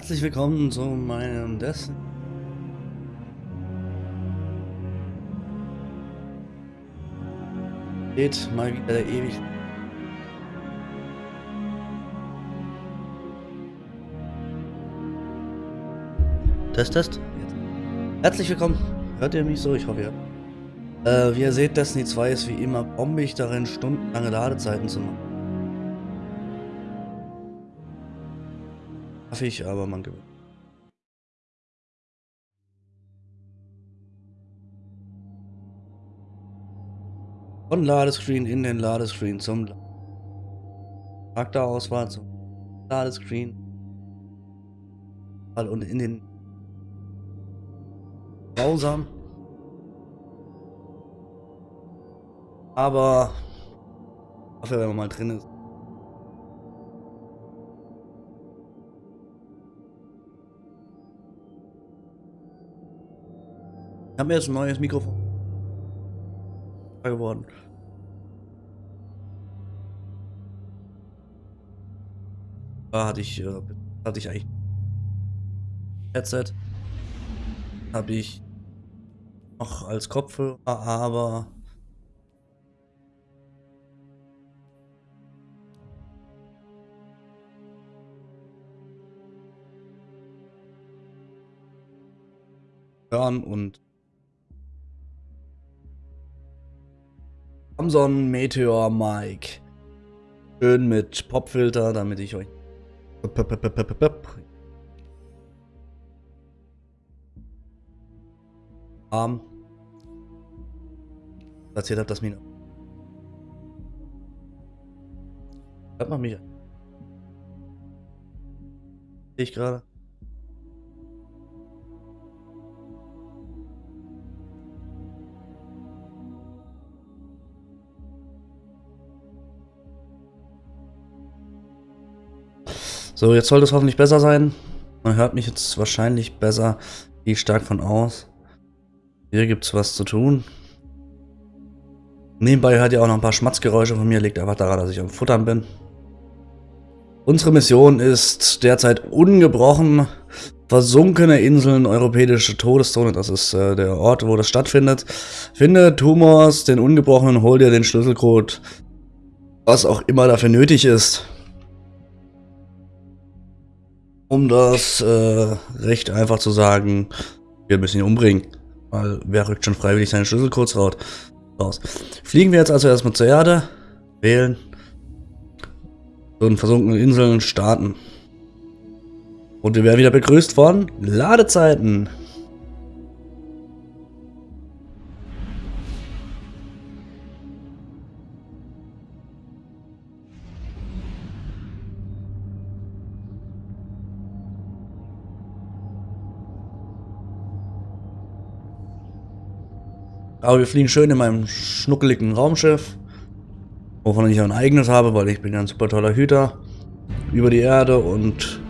Herzlich willkommen zu meinem Dessen. Geht mal wieder der ewig. Test, Test. Herzlich willkommen. Hört ihr mich so? Ich hoffe ja. Äh, wie ihr seht, Destiny 2 ist wie immer bombig darin, stundenlange Ladezeiten zu machen. Nervig, aber man gewinnt. Von Ladescreen in den Ladescreen zum Charakterauswahl zum Ladescreen und in den Browser. Aber dafür, wenn man mal drin ist. Ich habe mir jetzt ein neues Mikrofon geworden. Da hatte ich, äh, hatte ich eigentlich Headset. Habe ich noch als Kopfhörer, aber hören und Samsung Meteor Mic. Schön mit Popfilter, damit ich euch Arm. Erzählt hat, dass mir hört man mich? Sehe ich gerade So, jetzt sollte es hoffentlich besser sein. Man hört mich jetzt wahrscheinlich besser. Gehe stark von aus. Hier gibt es was zu tun. Nebenbei hört ihr auch noch ein paar Schmatzgeräusche von mir. Liegt einfach daran, dass ich am Futtern bin. Unsere Mission ist derzeit ungebrochen. Versunkene Inseln, europäische Todeszone, das ist äh, der Ort, wo das stattfindet. Finde Tumors, den Ungebrochenen, hol dir den Schlüsselcode, was auch immer dafür nötig ist um das äh, recht einfach zu sagen, wir müssen ihn umbringen. Weil wer rückt schon freiwillig seinen Schlüssel kurz raus? Fliegen wir jetzt also erstmal zur Erde, wählen, so in versunkenen Inseln starten. Und wir werden wieder begrüßt von Ladezeiten. Aber wir fliegen schön in meinem schnuckeligen Raumschiff. Wovon ich ein eigenes habe, weil ich bin ja ein super toller Hüter. Über die Erde und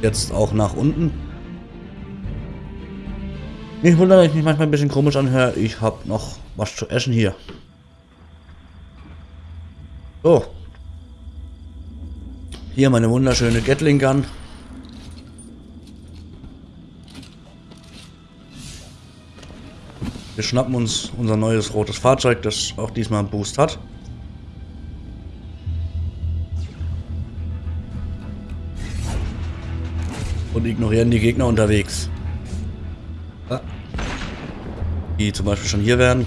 jetzt auch nach unten. Ich wundere, dass ich mich manchmal ein bisschen komisch anhöre. Ich habe noch was zu essen hier. So. Hier meine wunderschöne Gatling Gun. Wir schnappen uns unser neues rotes Fahrzeug, das auch diesmal einen Boost hat. Und ignorieren die Gegner unterwegs. Die zum Beispiel schon hier werden.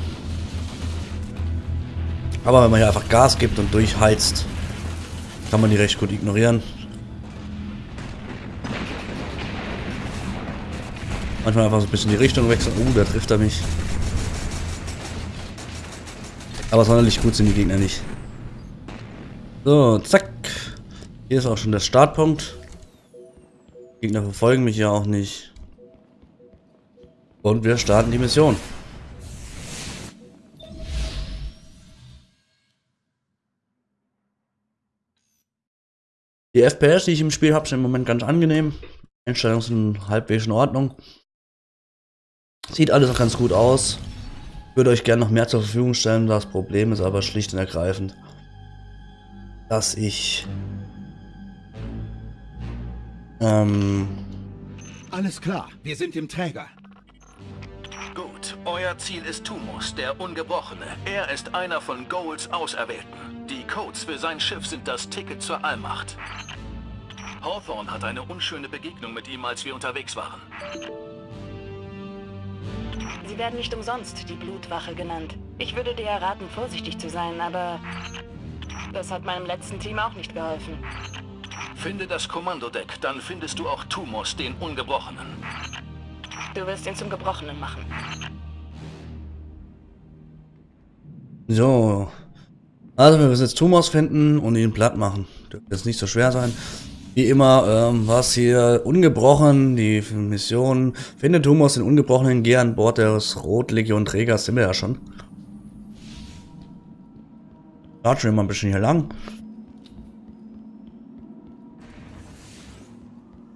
Aber wenn man hier einfach Gas gibt und durchheizt, kann man die recht gut ignorieren. Manchmal einfach so ein bisschen die Richtung wechseln. Uh, da trifft er mich. Aber sonderlich gut sind die Gegner nicht. So, zack. Hier ist auch schon der Startpunkt. Die Gegner verfolgen mich ja auch nicht. Und wir starten die Mission. Die FPS, die ich im Spiel habe, sind im Moment ganz angenehm. Einstellungen sind halbwegs in Ordnung. Sieht alles auch ganz gut aus. Ich würde euch gerne noch mehr zur Verfügung stellen. Das Problem ist aber schlicht und ergreifend, dass ich ähm, Alles klar, wir sind im Träger. Gut, euer Ziel ist Tumus, der Ungebrochene. Er ist einer von Goals Auserwählten. Die Codes für sein Schiff sind das Ticket zur Allmacht. Hawthorne hat eine unschöne Begegnung mit ihm, als wir unterwegs waren. Sie werden nicht umsonst die Blutwache genannt. Ich würde dir raten, vorsichtig zu sein, aber das hat meinem letzten Team auch nicht geholfen. Finde das Kommandodeck, dann findest du auch Tumos, den Ungebrochenen. Du wirst ihn zum Gebrochenen machen. So. Also wir müssen jetzt Tumors finden und ihn platt machen. Dürfte jetzt nicht so schwer sein. Wie immer, ähm, was hier ungebrochen, die Mission. Finde Tumors den Ungebrochenen, geh an Bord des Rotlegion-Trägers, sind wir ja schon. Latschen wir mal ein bisschen hier lang.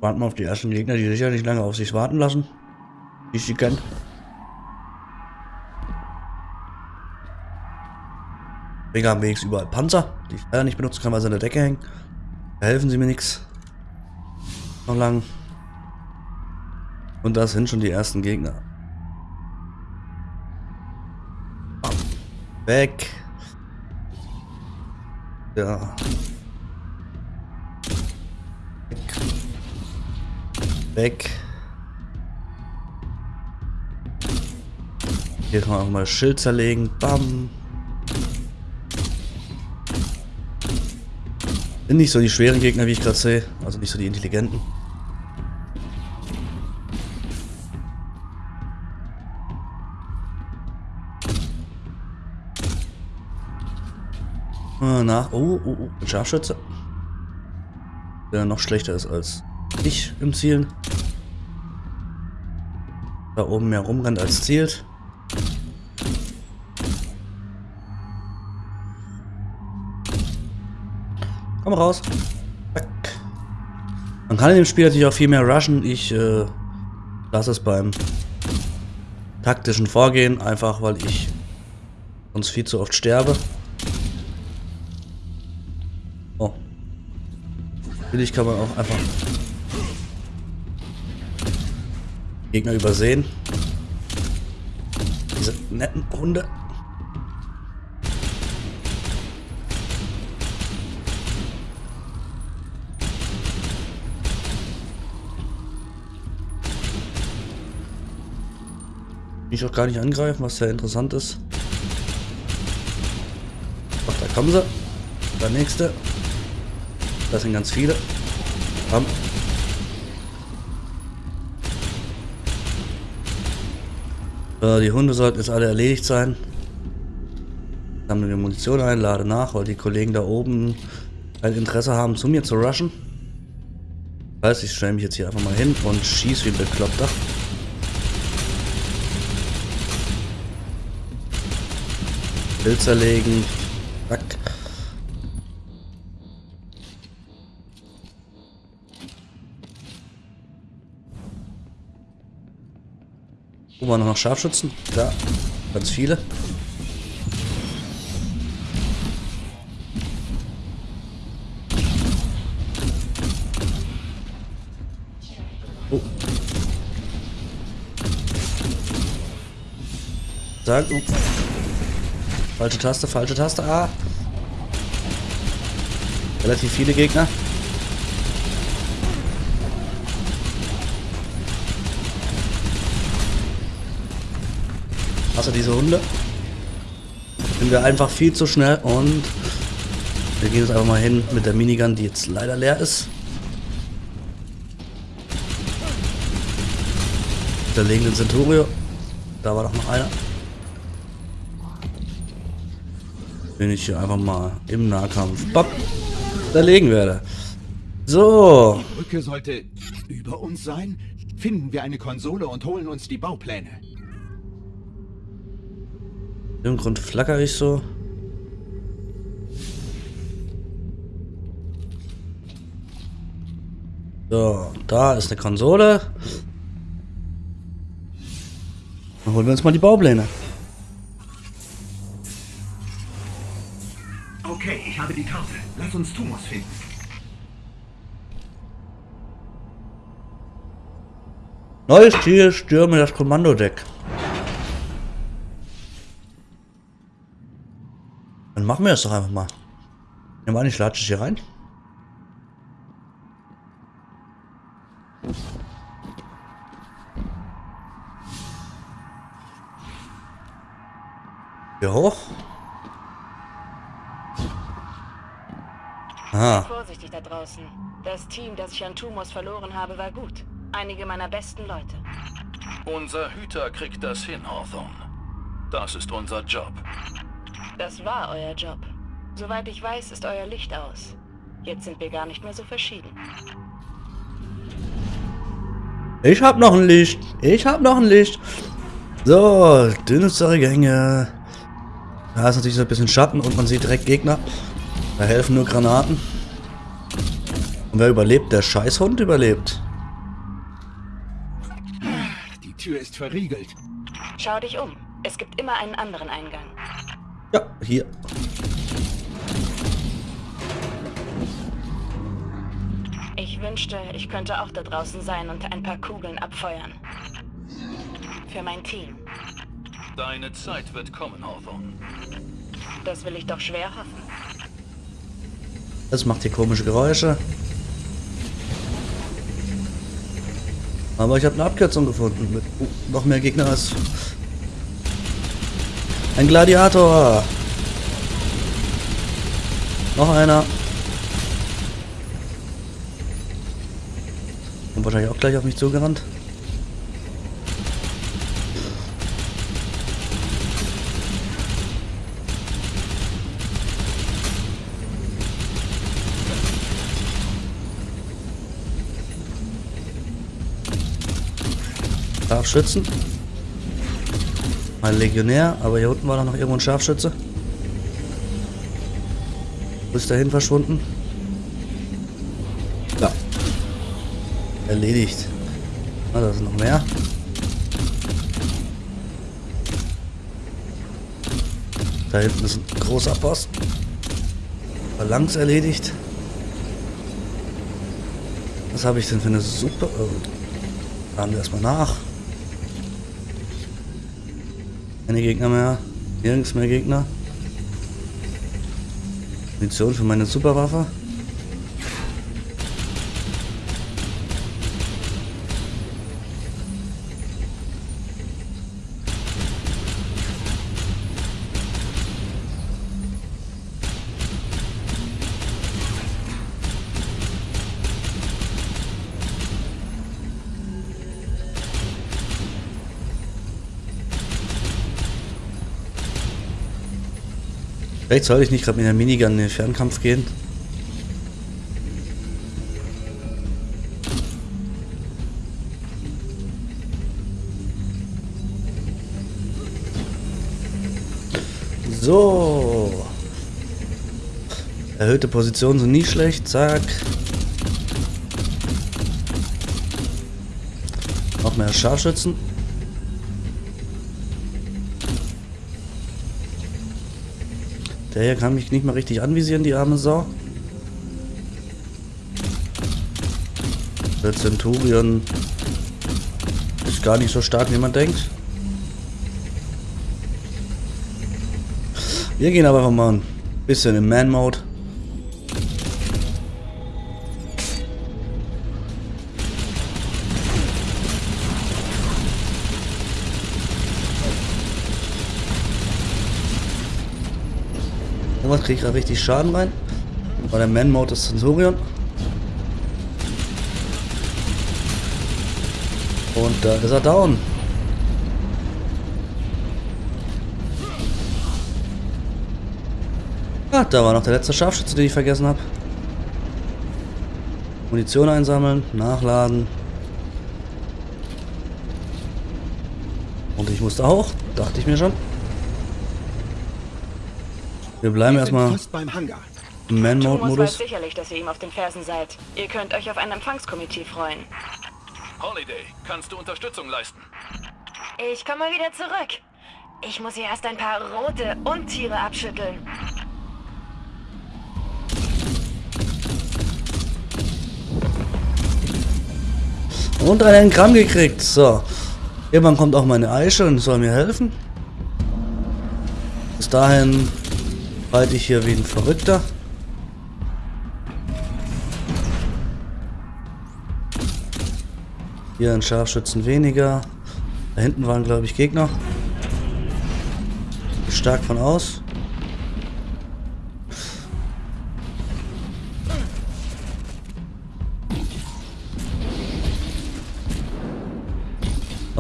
Warten wir auf die ersten Gegner, die sicher nicht lange auf sich warten lassen. Wie ich sie kenne. Träger haben wenigstens überall Panzer, die ich leider nicht benutzen kann, weil sie an der Decke hängen. Helfen sie mir nichts. Noch lang. Und das sind schon die ersten Gegner. Weg. Ja. Weg. Weg. Hier kann man auch mal Schild zerlegen. Bam. Sind nicht so die schweren Gegner, wie ich gerade sehe. Also nicht so die intelligenten. Äh, nach. Oh, oh, oh. Ein Scharfschütze. Der noch schlechter ist als ich im Zielen. Da oben mehr rumrennt als zielt. Komm raus. Man kann in dem Spiel natürlich auch viel mehr rushen. Ich äh, lasse es beim taktischen Vorgehen, einfach weil ich sonst viel zu oft sterbe. Oh. Natürlich kann man auch einfach Gegner übersehen. Diese netten Hunde. Ich auch gar nicht angreifen, was sehr interessant ist. Ach, da kommen sie. Der nächste. Das sind ganz viele. Komm. So, die Hunde sollten jetzt alle erledigt sein. Sammle die Munition ein, lade nach, weil die Kollegen da oben ein Interesse haben, zu mir zu rushen. Das heißt, ich stelle mich jetzt hier einfach mal hin und schieße wie ein Bekloppter. Bild zerlegen. Zack. Wo waren noch Scharfschützen? Da. Ganz viele. Oh. Sag, oh. Falsche Taste, falsche Taste. Ah. Relativ viele Gegner. Außer diese Hunde. Sind wir einfach viel zu schnell und wir gehen jetzt einfach mal hin mit der Minigun, die jetzt leider leer ist. Zerlegen den Centurio. Da war doch noch einer. Den ich hier einfach mal im Nahkampf bap, zerlegen werde. So. Die Brücke sollte über uns sein. Finden wir eine Konsole und holen uns die Baupläne. Im Grund flacker ich so. So, da ist eine Konsole. Dann holen wir uns mal die Baupläne. Uns Tumors finden. Neues Ziel, stürme das Kommandodeck. Dann machen wir das doch einfach mal. Ja, mal ich latsche hier rein. Hier hoch. Aha. Vorsichtig da draußen. Das Team, das ich an Tumors verloren habe, war gut. Einige meiner besten Leute. Unser Hüter kriegt das hin, Hawthorne. Das ist unser Job. Das war euer Job. Soweit ich weiß, ist euer Licht aus. Jetzt sind wir gar nicht mehr so verschieden. Ich hab noch ein Licht. Ich hab noch ein Licht. So, dünstere Gänge. Da ist natürlich so ein bisschen Schatten und man sieht direkt Gegner. Da helfen nur Granaten. Und wer überlebt? Der Scheißhund überlebt. Die Tür ist verriegelt. Schau dich um. Es gibt immer einen anderen Eingang. Ja, hier. Ich wünschte, ich könnte auch da draußen sein und ein paar Kugeln abfeuern. Für mein Team. Deine Zeit wird kommen, Hawthorne. Das will ich doch schwer hoffen. Das macht hier komische Geräusche. Aber ich habe eine Abkürzung gefunden mit uh, noch mehr Gegner als ein Gladiator. Noch einer. Und wahrscheinlich auch gleich auf mich zugerannt. Scharfschützen. Mein Legionär, aber hier unten war doch noch irgendwo ein Scharfschütze. Wo ist dahin verschwunden? Ja. Erledigt. Ah, da sind noch mehr. Da hinten ist ein großer Boss. Phalanx erledigt. Was habe ich denn für eine super... Oh. Laden wir erstmal nach. Keine Gegner mehr. Nirgends mehr Gegner. Munition für meine Superwaffe. Vielleicht sollte ich nicht gerade mit der Minigun in den Fernkampf gehen. So. Erhöhte Positionen sind nie schlecht. Zack. Noch mehr Scharfschützen. Der hier kann mich nicht mal richtig anvisieren, die arme Sau. Der Centurion ist gar nicht so stark, wie man denkt. Wir gehen aber mal ein bisschen im Man-Mode. Kriege ich gerade richtig Schaden rein. War der Man-Mode des Sensorion. Und da ist er down. Ah, da war noch der letzte Scharfschütze, den ich vergessen habe. Munition einsammeln, nachladen. Und ich musste auch, dachte ich mir schon. Wir bleiben erstmal im Man-Mode-Modus. sicherlich, dass ihr ihm auf den Fersen seid. Ihr könnt euch auf ein Empfangskomitee freuen. Holiday, kannst du Unterstützung leisten? Ich komme wieder zurück. Ich muss hier erst ein paar rote Untiere abschütteln. Und einen Gramm gekriegt. So. Irgendwann kommt auch meine Eiche und soll mir helfen. Bis dahin halte ich hier wie ein Verrückter. Hier ein Scharfschützen weniger. Da hinten waren, glaube ich, Gegner. Stark von aus.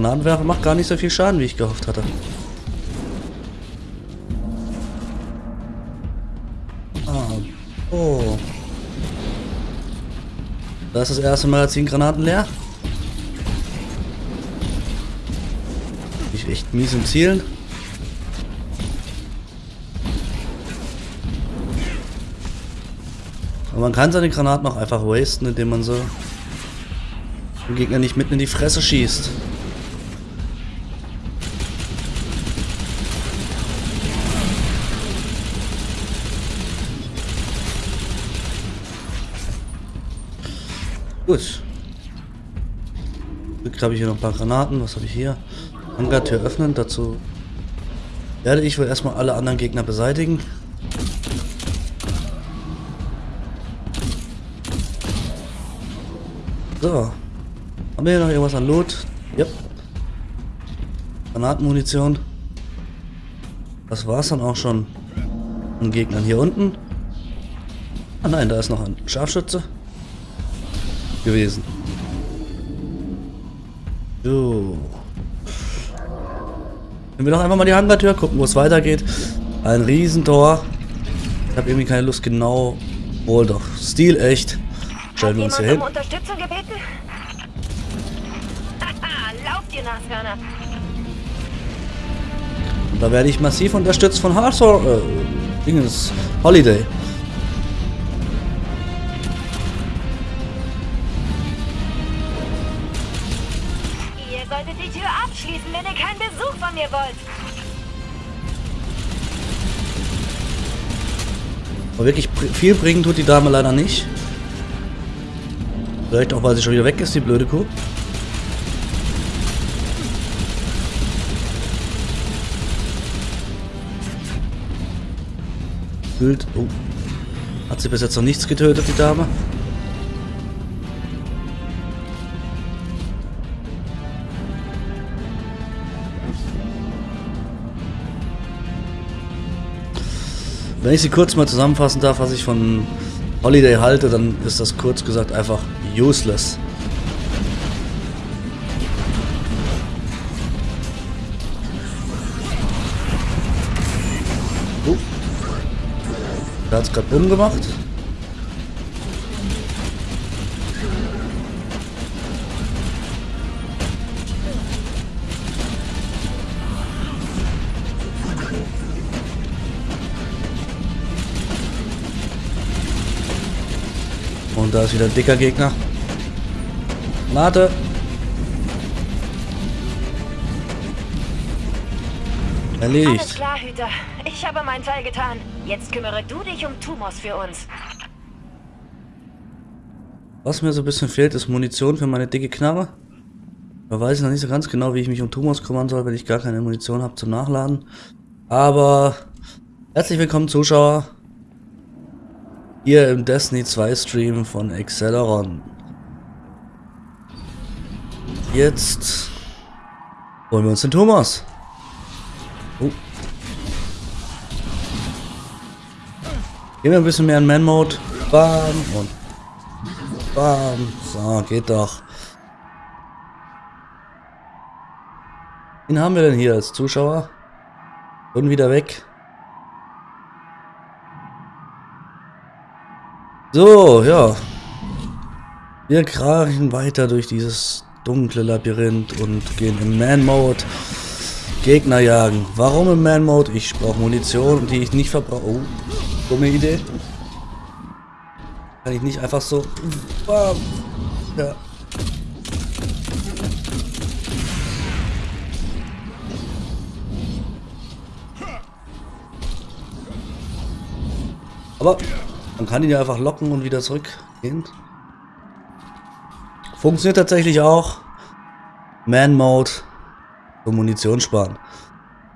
Granatenwerfer macht gar nicht so viel Schaden, wie ich gehofft hatte. Da ist das erste Magazin Granaten leer. Ich echt mies im Zielen. Aber man kann seine Granaten auch einfach wasten, indem man so den Gegner nicht mitten in die Fresse schießt. Gut. Glück habe ich hier noch ein paar Granaten. Was habe ich hier? Hangartür öffnen. Dazu werde ich wohl erstmal alle anderen Gegner beseitigen. So. Haben wir hier noch irgendwas an Loot? Yep. Granatenmunition. Das war's dann auch schon an Gegnern hier unten. Ah nein, da ist noch ein Scharfschütze gewesen. So. Wenn wir doch einfach mal die Hangartür gucken, wo es weitergeht. Ein Riesentor. Ich habe irgendwie keine Lust, genau. Wohl doch. Stil echt. Stellen wir uns hier hin. Um Unterstützung gebeten? Lauft ihr Nashörner. Und da werde ich massiv unterstützt von Hardcore. Äh, Dingens. Holiday. Solltet die Tür abschließen, wenn ihr keinen Besuch von mir wollt. Aber wirklich viel bringen tut die Dame leider nicht. Vielleicht auch, weil sie schon wieder weg ist, die blöde Kuh. Bild. Oh. Hat sie bis jetzt noch nichts getötet, die Dame? Wenn ich sie kurz mal zusammenfassen darf, was ich von Holiday halte, dann ist das kurz gesagt einfach useless. Oh. Da hat es gerade bumm gemacht. Da ist wieder ein dicker Gegner. Warte. Alles Erledigt. klar, Hüter. Ich habe meinen Teil getan. Jetzt kümmere du dich um Tumors für uns. Was mir so ein bisschen fehlt, ist Munition für meine dicke Knarre. Da weiß ich noch nicht so ganz genau, wie ich mich um Tumors kümmern soll, wenn ich gar keine Munition habe zum Nachladen. Aber herzlich willkommen Zuschauer. Hier im Destiny 2 Stream von Acceleron. Jetzt holen wir uns den Thomas. Oh. Gehen wir ein bisschen mehr in Man-Mode. Bam und Bam. So, geht doch. Wen haben wir denn hier als Zuschauer? Und wieder weg. So, ja. Wir krachen weiter durch dieses dunkle Labyrinth und gehen im Man-Mode Gegner jagen. Warum im Man-Mode? Ich brauche Munition, die ich nicht verbrauche. Oh, dumme Idee. Kann ich nicht einfach so... Bam. Ja. Aber man kann ihn ja einfach locken und wieder zurückgehen. Funktioniert tatsächlich auch. Man-Mode. So Munition sparen.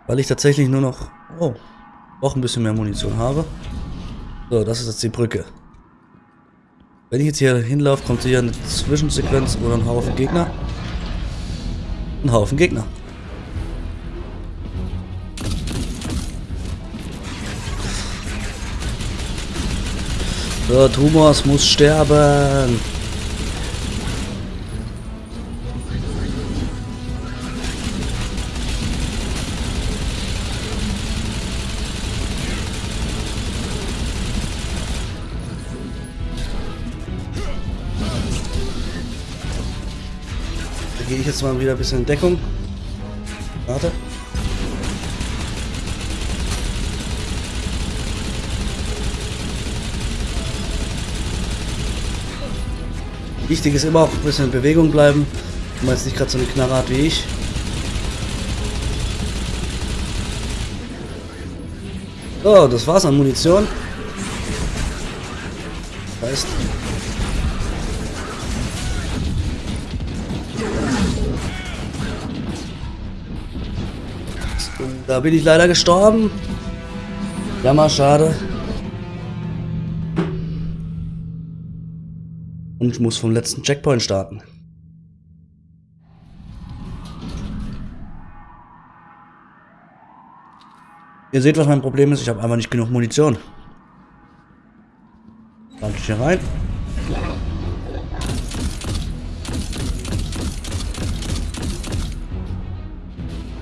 Weil ich tatsächlich nur noch... Oh, auch ein bisschen mehr Munition habe. So, das ist jetzt die Brücke. Wenn ich jetzt hier hinlaufe, kommt hier eine Zwischensequenz oder ein Haufen Gegner. Ein Haufen Gegner. So, Thomas muss sterben. Da gehe ich jetzt mal wieder ein bisschen in Deckung. Wichtig ist immer auch ein bisschen in Bewegung bleiben. Wenn man jetzt nicht gerade so eine Knarre hat wie ich. So, das war's an Munition. Heißt. Da bin ich leider gestorben. Jammer, schade. Und ich muss vom letzten Checkpoint starten. Ihr seht, was mein Problem ist. Ich habe einfach nicht genug Munition. Lande ich hier rein.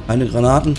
Keine Granaten.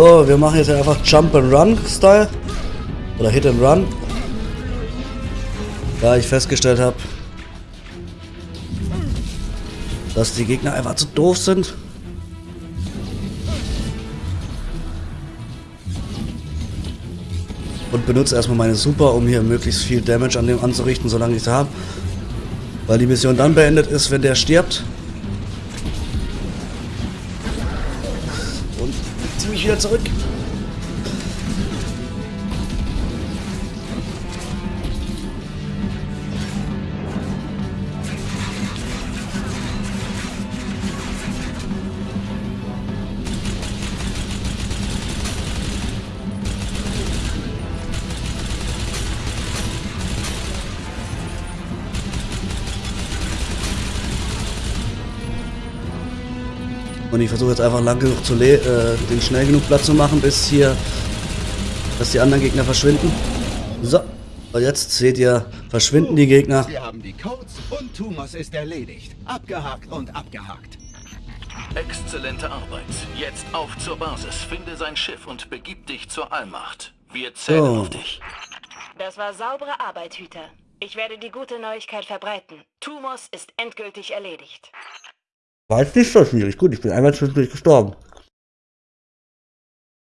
So, wir machen jetzt einfach Jump and Run Style. Oder Hit and Run. Da ich festgestellt habe, dass die Gegner einfach zu doof sind. Und benutze erstmal meine Super, um hier möglichst viel Damage an dem anzurichten, solange ich sie habe. Weil die Mission dann beendet ist, wenn der stirbt. Mich wieder zurück. Und ich versuche jetzt einfach lang genug zu äh, den schnell genug Platz zu machen, bis hier, dass die anderen Gegner verschwinden. So, und jetzt seht ihr, verschwinden die Gegner. Wir haben die Codes und Tumos ist erledigt. Abgehakt und abgehakt. Exzellente Arbeit. Jetzt auf zur Basis. Finde sein Schiff und begib dich zur Allmacht. Wir zählen So. auf dich. Das war saubere Arbeit, Hüter. Ich werde die gute Neuigkeit verbreiten. Tumos ist endgültig erledigt. War jetzt nicht so schwierig. Gut, ich bin einmal zwischendurch gestorben.